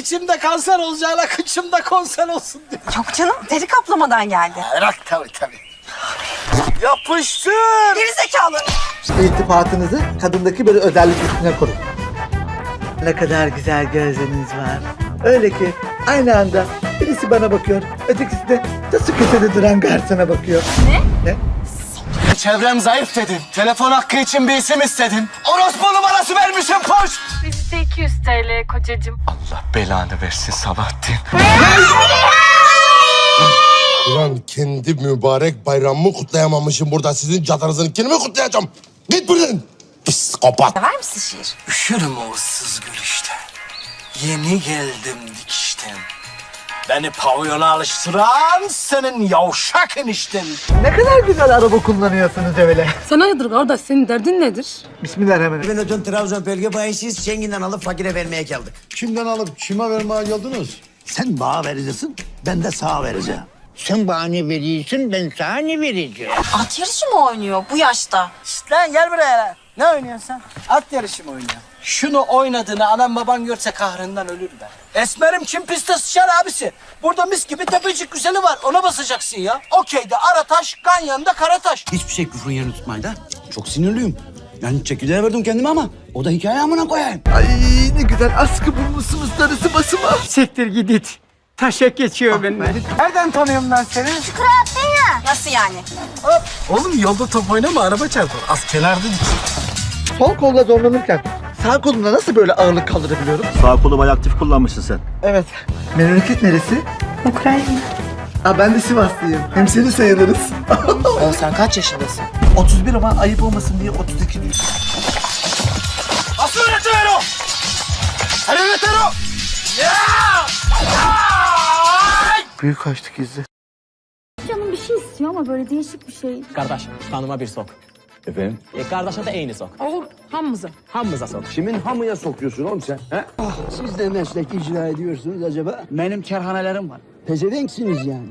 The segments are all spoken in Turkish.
içimde kanser olacağına kıçımda konser olsun diyor. Yok canım deri kaplamadan geldi. Bırak tabii tabii. Yapıştır. Geri zekalı. İltifatınızı kadındaki böyle özellik üstüne kurun. Ne kadar güzel gözleriniz var. Öyle ki aynı anda birisi bana bakıyor, ötekisi de nasıl köşede duran garsona bakıyor. Ne? Ne? Çevrem zayıf dedin. Telefon hakkı için bir isim istedin. Orospu numarası. Bizde 200 TL kocacığım. Allah belanı versin Sabahattin. Ulan kendi mübarek bayramımı kutlayamamışım burada. Sizin cadınızınkini mi kutlayacağım? Git buradan. Psikopat. Sever misin şiir? Üşürüm o ıssız gülüşten. Yeni geldim dikişten. Beni pavyona alıştıran senin yavşak enişten. Ne kadar güzel araba kullanıyorsunuz öyle. Sana nedir kardeş senin derdin nedir? Bismillahirrahmanirrahim. Ben ödün Trabzon bölge bayisiyiz. Şengin'den alıp fakire vermeye geldik. Kimden alıp kime vermeye geldiniz? Sen bana vereceksin, ben de sağa vereceğim. Sen bana ne veriyorsun ben sana ne vereceğim? At yarışı mı oynuyor bu yaşta? Şşt lan gel buraya lan. Ne oynuyorsun sen? At yarışı mı oynuyorsun? Şunu oynadığını anam baban görse kahrından ölür be. Esmerim kim piste sıçar abisi. Burada mis gibi tepecik güzeli var. Ona basacaksın ya. Okeyde Arataş, Ganyan'da Karataş. Hiçbir şey küfrün yerini tutmayın da. Çok sinirliyim. Yani çekirdeğe verdim kendime ama o da hikaye amına koyayım. Ay ne güzel askı bulmuşsunuz darısı basıma. Siktir git it. Taşak geçiyor benimle. Nereden tanıyorum ben seni? Nasıl yani? Oğlum yolda top oynama araba çarpar. Az kenarda dik. Sol kolla zorlanırken sağ kolumla nasıl böyle ağırlık kaldırabiliyorum? Sağ kolu bayağı aktif kullanmışsın sen. Evet. Memleket neresi? Ukrayna. Aa, ben de Sivaslıyım. Hem seni sayılırız. Oğlum sen kaç yaşındasın? 31 ama ayıp olmasın diye 32 diyor. Asıl! Büyük açtık izle. Canım bir şey istiyor ama böyle değişik bir şey. Kardeş kanıma bir sok. Efendim? E kardeşe de aynı sok. Olur hamımıza. Hamımıza sok. Kimin hamıya sokuyorsun oğlum sen? He? Ah, siz de meslek icra ediyorsunuz acaba? Benim kerhanelerim var. Pezevenksiniz yani.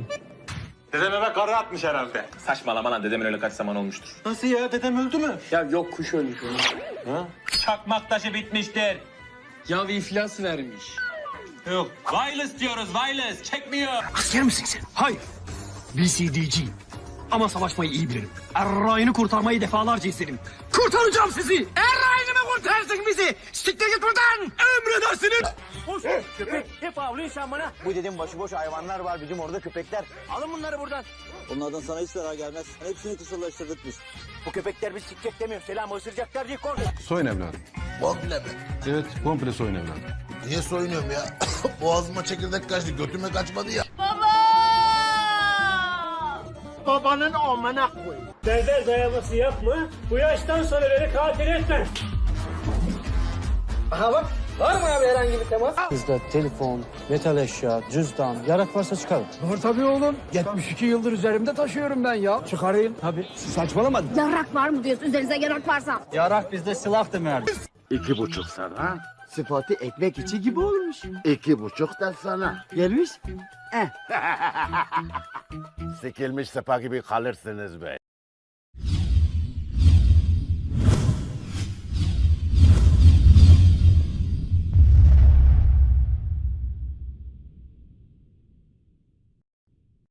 Dedem eve karı atmış herhalde. Saçmalama lan dedemin öyle kaç zaman olmuştur. Nasıl ya? Dedem öldü mü? Ya yok kuş ölmüş Çakmak taşı bitmiştir. Ya iflas vermiş. Yok. Wireless diyoruz wireless. Çekmiyor. Asker misin sen? Hayır. BCD'ciyim. Ama savaşmayı iyi bilirim. Errayını kurtarmayı defalarca istedim. Kurtaracağım sizi! Errayını mı kurtarsın bizi? Siktir git buradan! Emredersiniz! Köpek hep avlıyorsun bana. Bu dedim başıboş hayvanlar var bizim orada köpekler. Alın bunları buradan. Onlardan sana hiç zarar gelmez. Hepsini kısırlaştırdık biz. Bu köpekler biz sikecek demiyor. Selam ısıracaklar diye korkun. Soyun evladım. Komple mi? Evet, komple soyun evladım. Niye soyunuyorum ya? Boğazıma çekirdek kaçtı, götüme kaçmadı ya. Babanın amına koy. Berber dayaması yapma. Bu yaştan sonra beni katil etme. Bizde telefon, metal eşya, cüzdan, yarak varsa çıkarın. Var tabii oğlum. 72 yıldır üzerimde taşıyorum ben ya. Çıkarayım. Tabii. Saçmalama. Yarak var mı diyorsun üzerinize yarak varsa? Yarak bizde silah demer. İki buçuk sana. Sıfatı ekmek içi gibi olmuş. İki buçuk da sana. Gelmiş. Sikilmiş sepa gibi kalırsınız be.